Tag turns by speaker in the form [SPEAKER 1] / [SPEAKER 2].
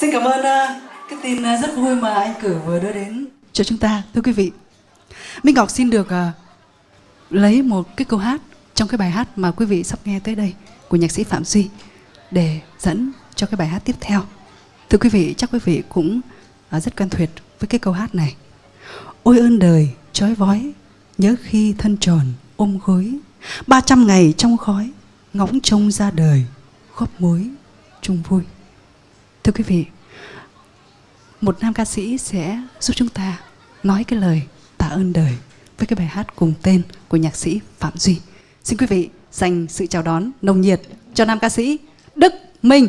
[SPEAKER 1] Xin cảm ơn ờ, cái tin ờ, rất vui mà anh Cử vừa đưa đến cho chúng ta, thưa quý vị. Minh Ngọc xin được ờ, lấy một cái câu hát trong cái bài hát mà quý vị sắp nghe tới đây của nhạc sĩ Phạm Duy để dẫn cho cái bài hát tiếp theo. Thưa quý vị, chắc quý vị cũng rất quen thuộc với cái câu hát này. Ôi ơn đời, trói vói, nhớ khi thân tròn ôm gối, ba trăm ngày trong khói, ngóng trông ra đời, góp mối, chung vui. Thưa quý vị, một nam ca sĩ sẽ giúp chúng ta nói cái lời tạ ơn đời với cái bài hát cùng tên của nhạc sĩ Phạm Duy. Xin quý vị dành sự chào đón nồng nhiệt cho nam ca sĩ Đức Minh.